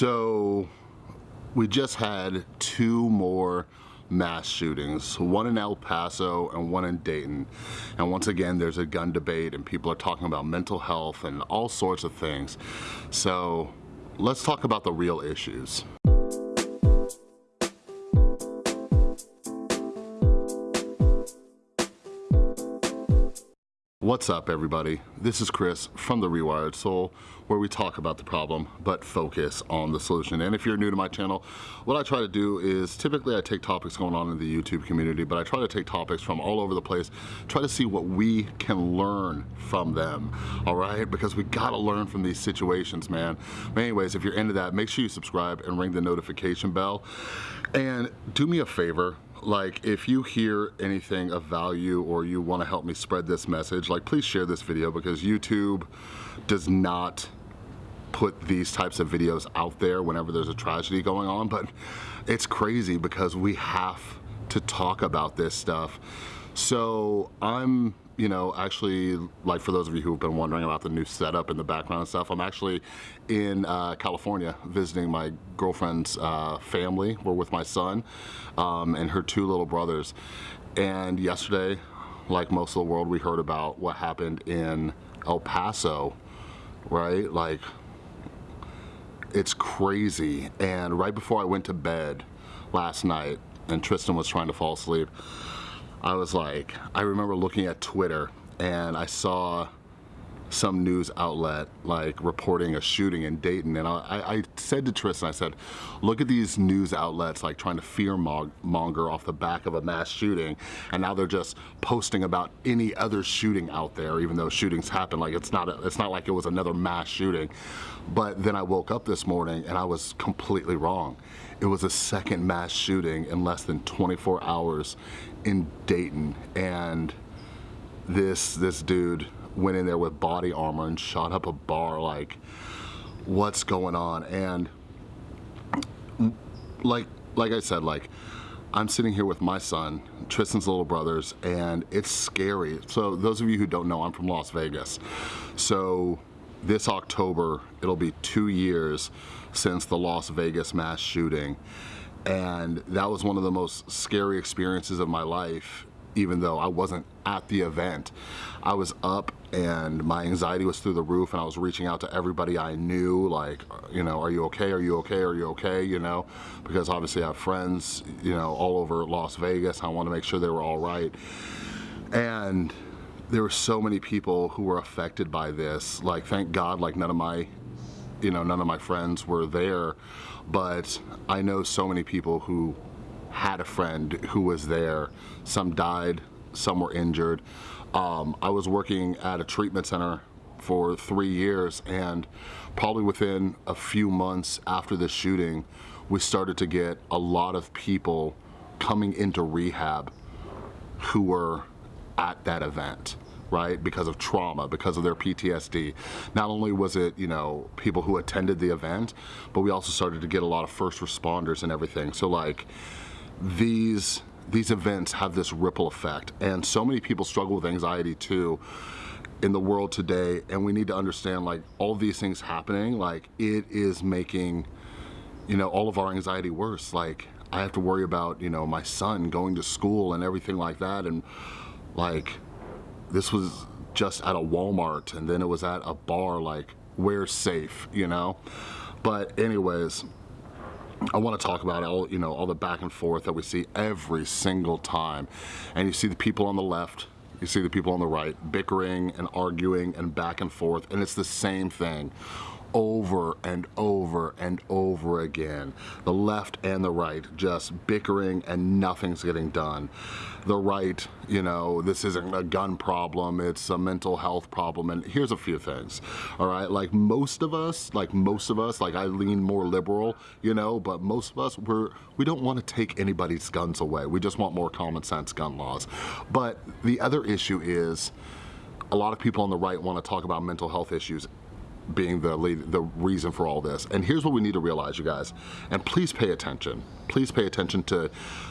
So we just had two more mass shootings, one in El Paso and one in Dayton. And once again, there's a gun debate and people are talking about mental health and all sorts of things. So let's talk about the real issues. What's up everybody? This is Chris from The Rewired Soul where we talk about the problem but focus on the solution. And if you're new to my channel, what I try to do is typically I take topics going on in the YouTube community but I try to take topics from all over the place, try to see what we can learn from them, all right? Because we gotta learn from these situations, man. But anyways, if you're into that, make sure you subscribe and ring the notification bell. And do me a favor, like if you hear anything of value or you want to help me spread this message like please share this video because YouTube does not put these types of videos out there whenever there's a tragedy going on but it's crazy because we have to talk about this stuff. So I'm you know, actually, like for those of you who've been wondering about the new setup in the background and stuff, I'm actually in uh, California visiting my girlfriend's uh, family. We're with my son um, and her two little brothers. And yesterday, like most of the world, we heard about what happened in El Paso, right? Like, it's crazy. And right before I went to bed last night, and Tristan was trying to fall asleep, I was like, I remember looking at Twitter and I saw some news outlet like reporting a shooting in Dayton and I, I, said to Tristan, I said, look at these news outlets like trying to fear monger off the back of a mass shooting and now they're just posting about any other shooting out there even though shootings happen. Like it's not a, it's not like it was another mass shooting. But then I woke up this morning and I was completely wrong. It was a second mass shooting in less than 24 hours in Dayton and this this dude went in there with body armor and shot up a bar like what's going on and like like I said like I'm sitting here with my son, Tristan's little brothers, and it's scary. So those of you who don't know, I'm from Las Vegas. So this October, it'll be two years since the Las Vegas mass shooting. And that was one of the most scary experiences of my life even though I wasn't at the event. I was up and my anxiety was through the roof and I was reaching out to everybody I knew like, you know, are you okay? Are you okay? Are you okay? You know, because obviously I have friends, you know, all over Las Vegas. I want to make sure they were all right. And there were so many people who were affected by this. Like, thank God, like none of my, you know, none of my friends were there. But I know so many people who had a friend who was there. Some died, some were injured. Um, I was working at a treatment center for three years and probably within a few months after the shooting, we started to get a lot of people coming into rehab who were at that event right because of trauma because of their PTSD not only was it you know people who attended the event but we also started to get a lot of first responders and everything so like these these events have this ripple effect. And so many people struggle with anxiety too in the world today. And we need to understand like all these things happening like it is making you know all of our anxiety worse. Like I have to worry about you know my son going to school and everything like that. And like this was just at a Walmart and then it was at a bar like where's safe you know? But anyways I want to talk about all, you know, all the back and forth that we see every single time. And you see the people on the left, you see the people on the right bickering and arguing and back and forth, and it's the same thing over and over and over again. The left and the right just bickering and nothing's getting done. The right, you know, this isn't a gun problem, it's a mental health problem. And here's a few things, all right? Like most of us, like most of us, like I lean more liberal, you know, but most of us, we're, we don't want to take anybody's guns away. We just want more common sense gun laws. But the other issue is, a lot of people on the right want to talk about mental health issues being the lead, the reason for all this. And here's what we need to realize, you guys, and please pay attention. Please pay attention to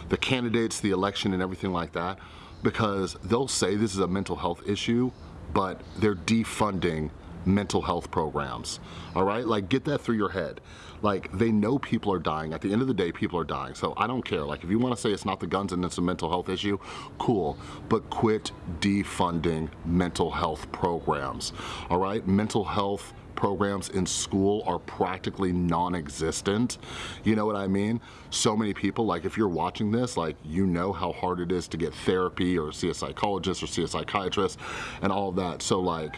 the candidates, the election, and everything like that, because they'll say this is a mental health issue, but they're defunding mental health programs, all right? Like get that through your head. Like they know people are dying. At the end of the day, people are dying. So I don't care. Like if you wanna say it's not the guns and it's a mental health issue, cool. But quit defunding mental health programs, all right? Mental health programs in school are practically non-existent. You know what I mean? So many people, like if you're watching this, like you know how hard it is to get therapy or see a psychologist or see a psychiatrist and all of that. So like,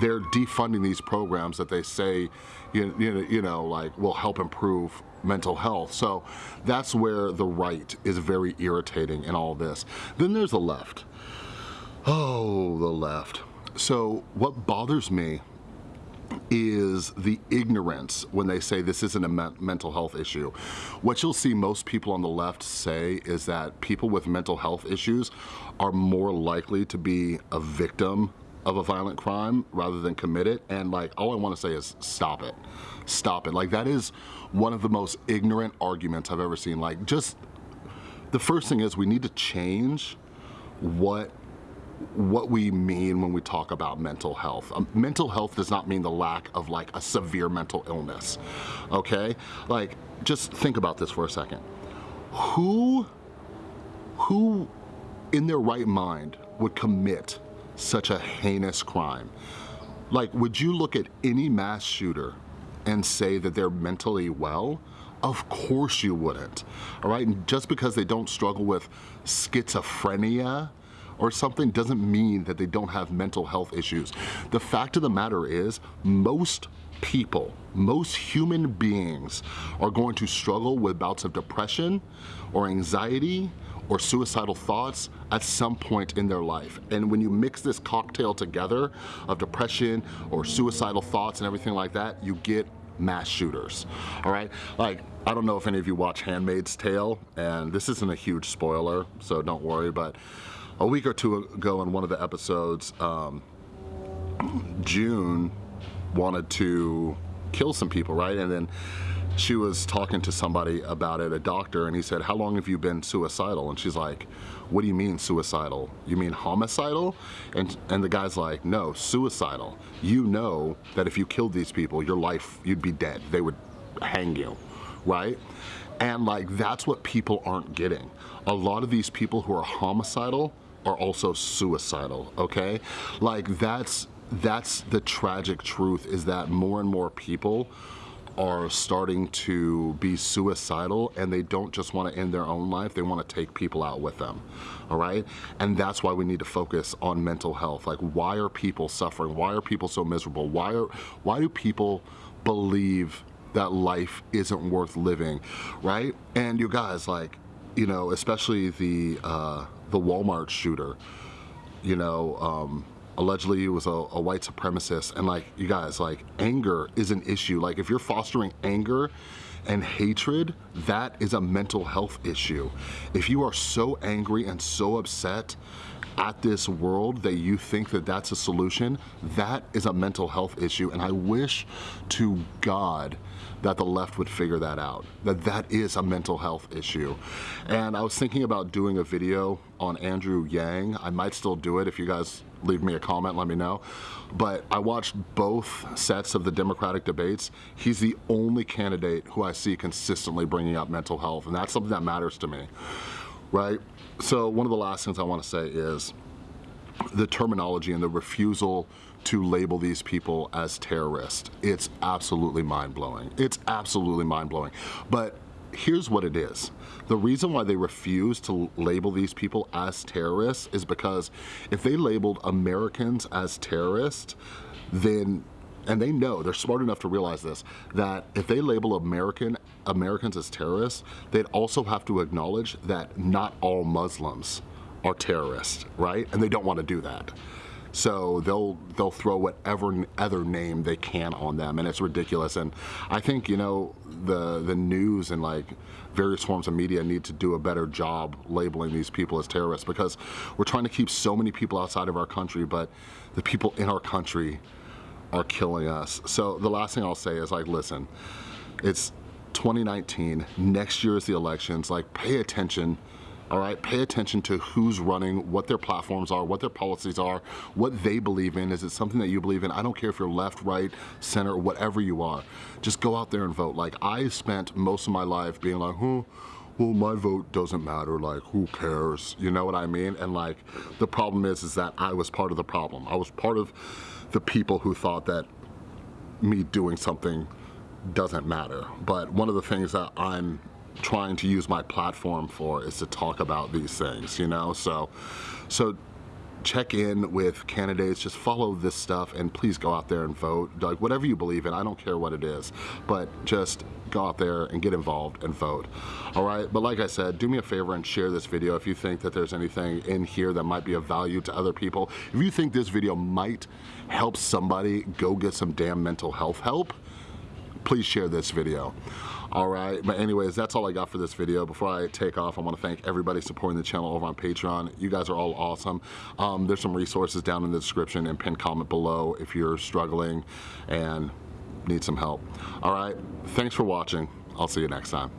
they're defunding these programs that they say, you, you, you know, like will help improve mental health. So that's where the right is very irritating in all this. Then there's the left. Oh, the left. So what bothers me is the ignorance when they say this isn't a me mental health issue. What you'll see most people on the left say is that people with mental health issues are more likely to be a victim of a violent crime rather than commit it. And like, all I wanna say is stop it, stop it. Like that is one of the most ignorant arguments I've ever seen. Like just, the first thing is we need to change what what we mean when we talk about mental health. Um, mental health does not mean the lack of like a severe mental illness, okay? Like, just think about this for a second. Who, who in their right mind would commit such a heinous crime? Like, would you look at any mass shooter and say that they're mentally well? Of course you wouldn't, all right? And just because they don't struggle with schizophrenia or something doesn't mean that they don't have mental health issues. The fact of the matter is most people, most human beings are going to struggle with bouts of depression or anxiety or suicidal thoughts at some point in their life. And when you mix this cocktail together of depression or suicidal thoughts and everything like that, you get mass shooters, all right? Like, I don't know if any of you watch Handmaid's Tale, and this isn't a huge spoiler, so don't worry, but a week or two ago in one of the episodes, um, June wanted to kill some people, right? And then she was talking to somebody about it, a doctor, and he said, how long have you been suicidal? And she's like, what do you mean suicidal? You mean homicidal? And, and the guy's like, no, suicidal. You know that if you killed these people, your life, you'd be dead. They would hang you, right? And like, that's what people aren't getting. A lot of these people who are homicidal, are also suicidal, okay? Like that's, that's the tragic truth is that more and more people are starting to be suicidal and they don't just want to end their own life, they want to take people out with them, all right? And that's why we need to focus on mental health. Like why are people suffering? Why are people so miserable? Why, are, why do people believe that life isn't worth living, right? And you guys, like, you know, especially the, uh, the Walmart shooter, you know, um, allegedly he was a, a, white supremacist and like you guys like anger is an issue. Like if you're fostering anger and hatred that is a mental health issue. If you are so angry and so upset at this world that you think that that's a solution that is a mental health issue. And I wish to God that the left would figure that out, that that is a mental health issue. And I was thinking about doing a video on Andrew Yang. I might still do it if you guys leave me a comment, let me know. But I watched both sets of the Democratic debates. He's the only candidate who I see consistently bringing up mental health, and that's something that matters to me, right? So one of the last things I wanna say is the terminology and the refusal to label these people as terrorists. It's absolutely mind-blowing. It's absolutely mind-blowing. But here's what it is. The reason why they refuse to label these people as terrorists is because if they labeled Americans as terrorists, then and they know, they're smart enough to realize this, that if they label American Americans as terrorists, they'd also have to acknowledge that not all Muslims are terrorists, right? And they don't want to do that. So they'll they'll throw whatever other name they can on them, and it's ridiculous. And I think you know the the news and like various forms of media need to do a better job labeling these people as terrorists because we're trying to keep so many people outside of our country, but the people in our country are killing us. So the last thing I'll say is like, listen, it's 2019. Next year is the elections. Like, pay attention all right? Pay attention to who's running, what their platforms are, what their policies are, what they believe in. Is it something that you believe in? I don't care if you're left, right, center, whatever you are. Just go out there and vote. Like I spent most of my life being like, hmm, well, my vote doesn't matter, like, who cares? You know what I mean? And like, the problem is, is that I was part of the problem. I was part of the people who thought that me doing something doesn't matter. But one of the things that I'm trying to use my platform for is to talk about these things, you know? So, so check in with candidates, just follow this stuff and please go out there and vote. Like whatever you believe in, I don't care what it is, but just go out there and get involved and vote. All right, but like I said, do me a favor and share this video if you think that there's anything in here that might be of value to other people. If you think this video might help somebody go get some damn mental health help, please share this video. All right, but anyways, that's all I got for this video. Before I take off, I wanna thank everybody supporting the channel over on Patreon. You guys are all awesome. Um, there's some resources down in the description and pinned comment below if you're struggling and need some help. All right, thanks for watching. I'll see you next time.